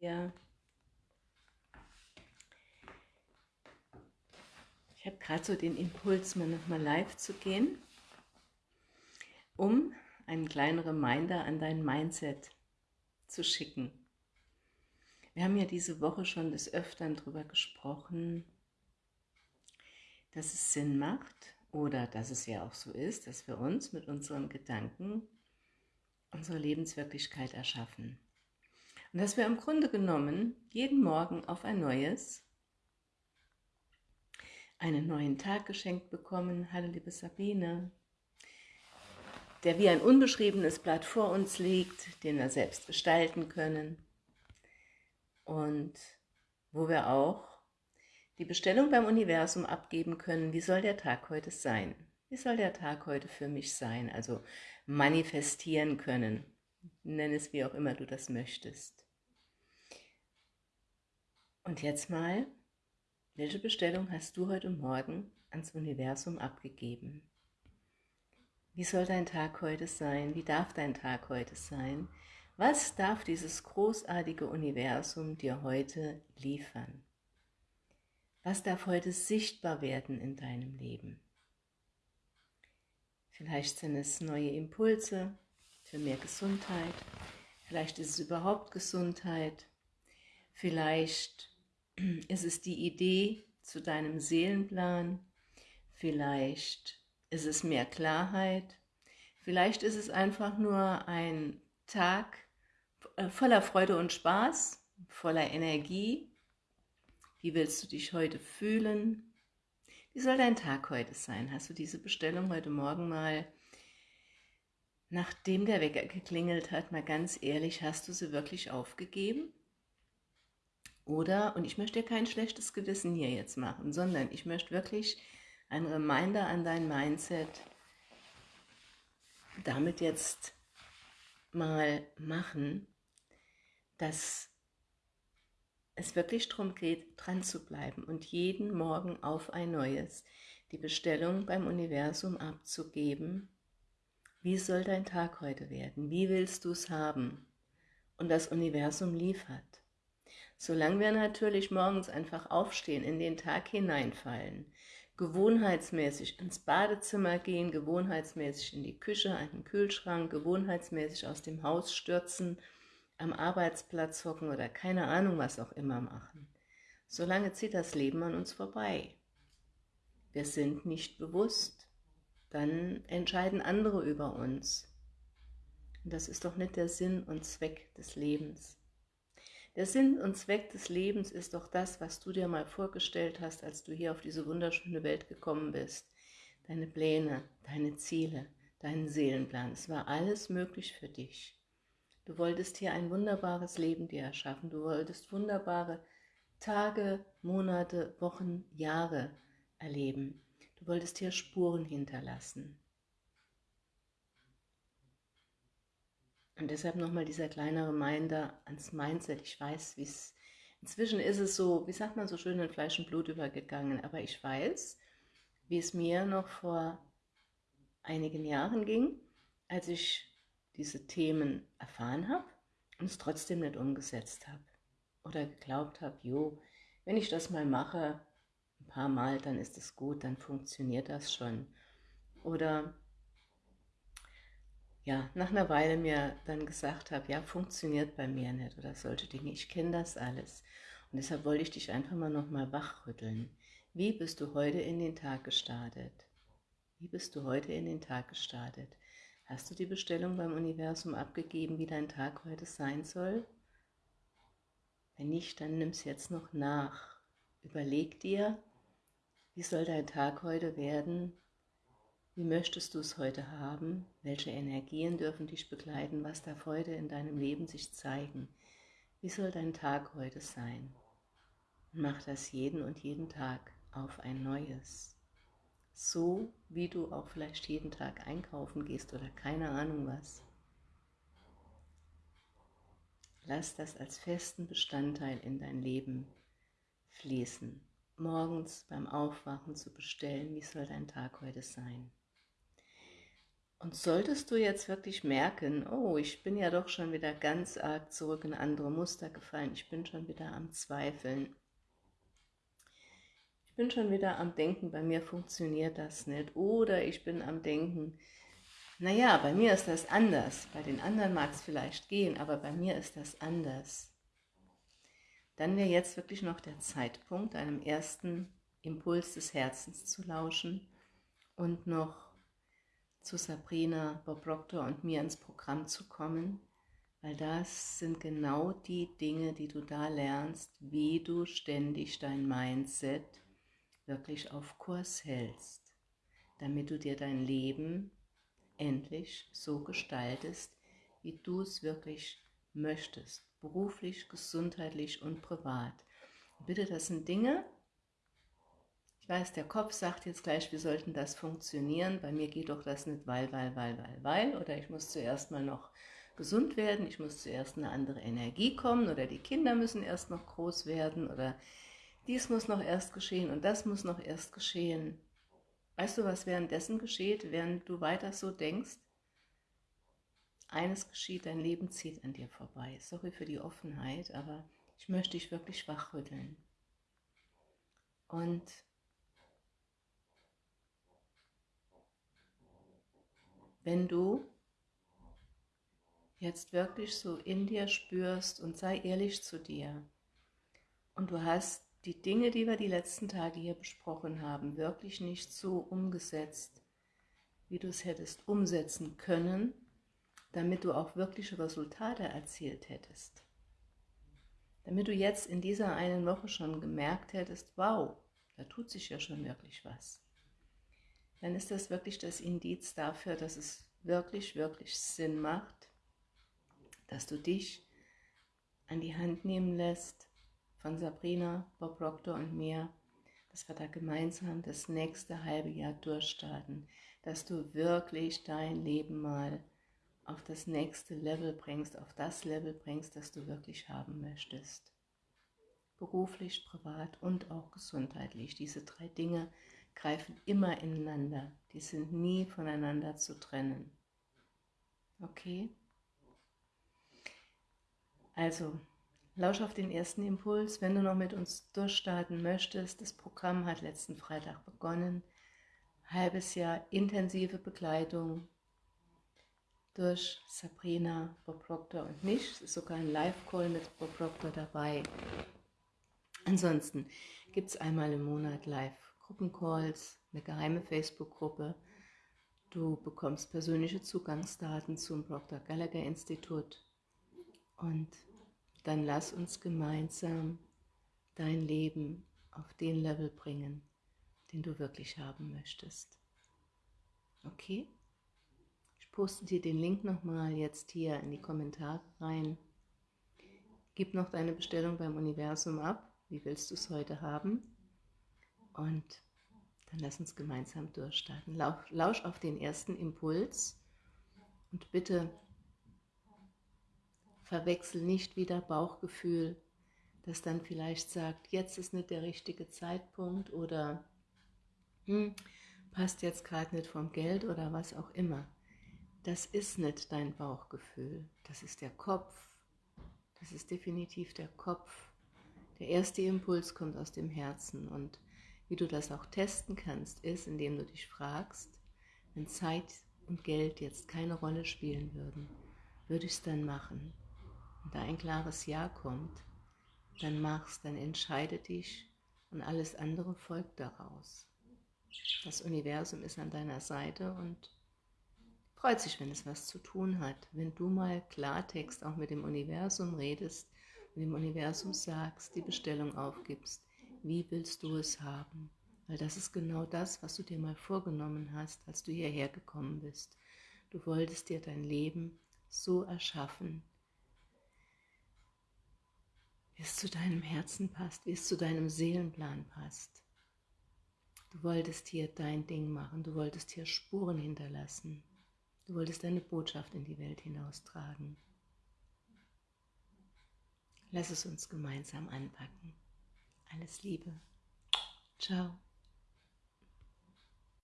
Ja. Ich habe gerade so den Impuls, mal nochmal live zu gehen, um einen kleinen Reminder an dein Mindset zu schicken. Wir haben ja diese Woche schon des Öfteren darüber gesprochen, dass es Sinn macht oder dass es ja auch so ist, dass wir uns mit unseren Gedanken unsere Lebenswirklichkeit erschaffen. Und dass wir im Grunde genommen jeden Morgen auf ein neues, einen neuen Tag geschenkt bekommen, hallo liebe Sabine, der wie ein unbeschriebenes Blatt vor uns liegt, den wir selbst gestalten können und wo wir auch die Bestellung beim Universum abgeben können, wie soll der Tag heute sein? Wie soll der Tag heute für mich sein? Also manifestieren können. Nenn es wie auch immer du das möchtest. Und jetzt mal, welche Bestellung hast du heute Morgen ans Universum abgegeben? Wie soll dein Tag heute sein? Wie darf dein Tag heute sein? Was darf dieses großartige Universum dir heute liefern? Was darf heute sichtbar werden in deinem Leben? Vielleicht sind es neue Impulse für mehr Gesundheit. Vielleicht ist es überhaupt Gesundheit. Vielleicht ist es die Idee zu deinem Seelenplan. Vielleicht ist es mehr Klarheit. Vielleicht ist es einfach nur ein Tag äh, voller Freude und Spaß, voller Energie. Wie willst du dich heute fühlen? Wie soll dein Tag heute sein? Hast du diese Bestellung heute Morgen mal, nachdem der Wecker geklingelt hat, mal ganz ehrlich, hast du sie wirklich aufgegeben? Oder, und ich möchte dir kein schlechtes Gewissen hier jetzt machen, sondern ich möchte wirklich ein Reminder an dein Mindset damit jetzt mal machen, dass es wirklich darum geht, dran zu bleiben und jeden Morgen auf ein neues die Bestellung beim Universum abzugeben. Wie soll dein Tag heute werden? Wie willst du es haben? Und das Universum liefert. Solange wir natürlich morgens einfach aufstehen, in den Tag hineinfallen, gewohnheitsmäßig ins Badezimmer gehen, gewohnheitsmäßig in die Küche, an den Kühlschrank, gewohnheitsmäßig aus dem Haus stürzen, am Arbeitsplatz hocken oder keine Ahnung was auch immer machen. Solange zieht das Leben an uns vorbei. Wir sind nicht bewusst, dann entscheiden andere über uns. Und das ist doch nicht der Sinn und Zweck des Lebens. Der Sinn und Zweck des Lebens ist doch das, was du dir mal vorgestellt hast, als du hier auf diese wunderschöne Welt gekommen bist. Deine Pläne, deine Ziele, deinen Seelenplan. Es war alles möglich für dich. Du wolltest hier ein wunderbares Leben dir erschaffen. Du wolltest wunderbare Tage, Monate, Wochen, Jahre erleben. Du wolltest hier Spuren hinterlassen. Und deshalb nochmal dieser kleine Reminder ans Mindset. Ich weiß, wie es, inzwischen ist es so, wie sagt man so schön, in Fleisch und Blut übergegangen. Aber ich weiß, wie es mir noch vor einigen Jahren ging, als ich diese Themen erfahren habe und es trotzdem nicht umgesetzt habe. Oder geglaubt habe, jo, wenn ich das mal mache, ein paar Mal, dann ist es gut, dann funktioniert das schon. Oder ja, nach einer Weile mir dann gesagt habe, ja, funktioniert bei mir nicht oder solche Dinge, ich kenne das alles. Und deshalb wollte ich dich einfach mal nochmal wachrütteln. Wie bist du heute in den Tag gestartet? Wie bist du heute in den Tag gestartet? Hast du die Bestellung beim Universum abgegeben, wie dein Tag heute sein soll? Wenn nicht, dann nimm es jetzt noch nach. Überleg dir, wie soll dein Tag heute werden? Wie möchtest du es heute haben? Welche Energien dürfen dich begleiten? Was darf heute in deinem Leben sich zeigen? Wie soll dein Tag heute sein? mach das jeden und jeden Tag auf ein neues so wie du auch vielleicht jeden Tag einkaufen gehst oder keine Ahnung was. Lass das als festen Bestandteil in dein Leben fließen. Morgens beim Aufwachen zu bestellen, wie soll dein Tag heute sein. Und solltest du jetzt wirklich merken, oh, ich bin ja doch schon wieder ganz arg zurück in andere Muster gefallen, ich bin schon wieder am Zweifeln, ich bin schon wieder am Denken, bei mir funktioniert das nicht, oder ich bin am Denken, naja, bei mir ist das anders, bei den anderen mag es vielleicht gehen, aber bei mir ist das anders. Dann wäre jetzt wirklich noch der Zeitpunkt, einem ersten Impuls des Herzens zu lauschen und noch zu Sabrina, Bob Proctor und mir ins Programm zu kommen, weil das sind genau die Dinge, die du da lernst, wie du ständig dein Mindset wirklich auf Kurs hältst, damit du dir dein Leben endlich so gestaltest, wie du es wirklich möchtest, beruflich, gesundheitlich und privat. bitte, das sind Dinge, ich weiß, der Kopf sagt jetzt gleich, wie sollten das funktionieren? Bei mir geht doch das nicht, weil, weil, weil, weil, weil. Oder ich muss zuerst mal noch gesund werden, ich muss zuerst eine andere Energie kommen oder die Kinder müssen erst noch groß werden oder dies muss noch erst geschehen und das muss noch erst geschehen. Weißt du, was währenddessen geschieht, während du weiter so denkst? Eines geschieht, dein Leben zieht an dir vorbei. Sorry für die Offenheit, aber ich möchte dich wirklich wachrütteln. Und wenn du jetzt wirklich so in dir spürst und sei ehrlich zu dir und du hast die Dinge, die wir die letzten Tage hier besprochen haben, wirklich nicht so umgesetzt, wie du es hättest umsetzen können, damit du auch wirkliche Resultate erzielt hättest. Damit du jetzt in dieser einen Woche schon gemerkt hättest, wow, da tut sich ja schon wirklich was dann ist das wirklich das Indiz dafür, dass es wirklich, wirklich Sinn macht, dass du dich an die Hand nehmen lässt von Sabrina, Bob Proctor und mir, dass wir da gemeinsam das nächste halbe Jahr durchstarten, dass du wirklich dein Leben mal auf das nächste Level bringst, auf das Level bringst, das du wirklich haben möchtest. Beruflich, privat und auch gesundheitlich. Diese drei Dinge greifen immer ineinander. Die sind nie voneinander zu trennen. Okay? Also, lausch auf den ersten Impuls, wenn du noch mit uns durchstarten möchtest. Das Programm hat letzten Freitag begonnen. Halbes Jahr intensive Begleitung durch Sabrina, Bob Proctor und mich. Es ist sogar ein Live-Call mit Bob Proctor dabei. Ansonsten gibt es einmal im Monat live Gruppencalls, eine geheime Facebook-Gruppe. Du bekommst persönliche Zugangsdaten zum Proctor Gallagher Institut und dann lass uns gemeinsam dein Leben auf den Level bringen, den du wirklich haben möchtest. Okay? Ich poste dir den Link nochmal jetzt hier in die Kommentare rein. Gib noch deine Bestellung beim Universum ab. Wie willst du es heute haben? Und dann lass uns gemeinsam durchstarten. Lausch auf den ersten Impuls und bitte verwechsel nicht wieder Bauchgefühl, das dann vielleicht sagt, jetzt ist nicht der richtige Zeitpunkt oder hm, passt jetzt gerade nicht vom Geld oder was auch immer. Das ist nicht dein Bauchgefühl, das ist der Kopf, das ist definitiv der Kopf. Der erste Impuls kommt aus dem Herzen und wie du das auch testen kannst, ist, indem du dich fragst, wenn Zeit und Geld jetzt keine Rolle spielen würden, würde ich es dann machen? Und da ein klares Ja kommt, dann machst, dann entscheide dich und alles andere folgt daraus. Das Universum ist an deiner Seite und freut sich, wenn es was zu tun hat. Wenn du mal Klartext auch mit dem Universum redest und dem Universum sagst, die Bestellung aufgibst, wie willst du es haben? Weil das ist genau das, was du dir mal vorgenommen hast, als du hierher gekommen bist. Du wolltest dir dein Leben so erschaffen, wie es zu deinem Herzen passt, wie es zu deinem Seelenplan passt. Du wolltest hier dein Ding machen, du wolltest hier Spuren hinterlassen. Du wolltest deine Botschaft in die Welt hinaustragen. Lass es uns gemeinsam anpacken. Alles Liebe. Ciao.